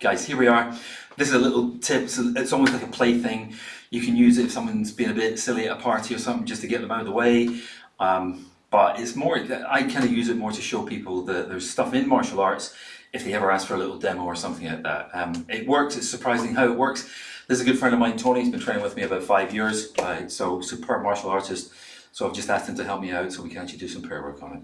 guys, here we are. This is a little tip, so it's almost like a plaything. You can use it if someone's being a bit silly at a party or something, just to get them out of the way. Um, but it's more, I kind of use it more to show people that there's stuff in martial arts if they ever ask for a little demo or something like that. Um, it works, it's surprising how it works. This is a good friend of mine, Tony, he's been training with me about five years, uh, so superb martial artist. So I've just asked him to help me out so we can actually do some prayer work on it.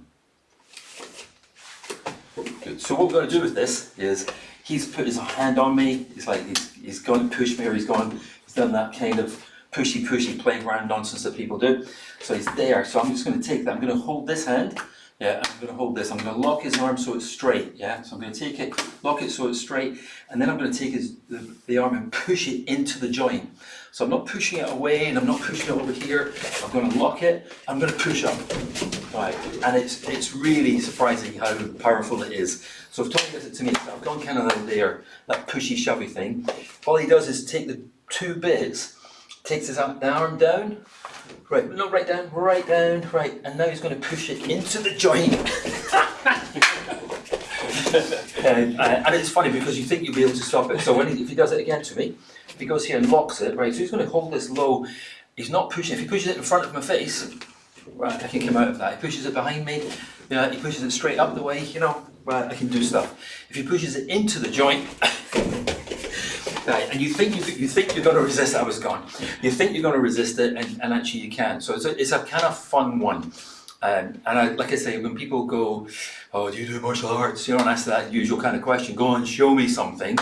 Good. So what we're going to do with this is he's put his hand on me, he's like, he's, he's gone push me or he's gone, he's done that kind of pushy pushy playground nonsense that people do. So he's there, so I'm just going to take that, I'm going to hold this hand yeah, I'm going to hold this. I'm going to lock his arm so it's straight. Yeah, so I'm going to take it, lock it so it's straight, and then I'm going to take his the, the arm and push it into the joint. So I'm not pushing it away and I'm not pushing it over here. I'm going to lock it. I'm going to push up. Right, and it's it's really surprising how powerful it is. So if Tony does it to me, I've gone kind of there, that pushy shovey thing. All he does is take the two bits, takes his arm, down, Right, not right down, right down, right, and now he's going to push it into the joint. and, uh, and, it's funny because you think you'll be able to stop it. So when he, if he does it again to me, if he goes here and locks it, right, so he's going to hold this low. He's not pushing. If he pushes it in front of my face, right, I can come out of that. He pushes it behind me, yeah, he pushes it straight up the way, you know, right, I can do stuff. If he pushes it into the joint, Right, and you think you, you think you're going to resist, I was gone. You think you're going to resist it, and, and actually you can. So it's a, it's a kind of fun one. Um, and I, like I say, when people go, oh, do you do martial arts? You don't ask that usual kind of question. Go and show me something.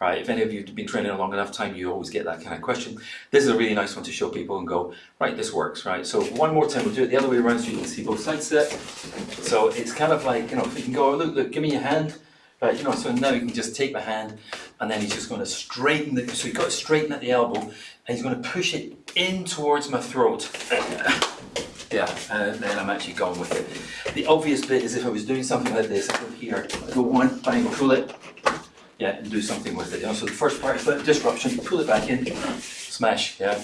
Right, if any of you have been training a long enough time, you always get that kind of question. This is a really nice one to show people and go, right, this works, right? So one more time, we'll do it the other way around so you can see both sides of it. So it's kind of like, you know, if you can go, look, look, give me your hand. Right, you know, so now you can just take the hand and then he's just going to straighten the, so you've got to straighten at the elbow and he's going to push it in towards my throat. yeah, and then I'm actually going with it. The obvious bit is if I was doing something like this, I go here, I go one, bang, pull it, yeah, and do something with it. You know, so the first part is that disruption, pull it back in, smash, yeah.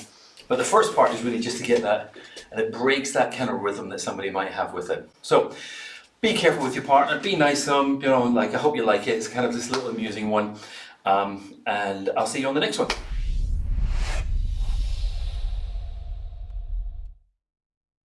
But the first part is really just to get that, and it breaks that kind of rhythm that somebody might have with it. So, be careful with your partner, be nice to them, you know, like I hope you like it, it's kind of this little amusing one. Um, and I'll see you on the next one.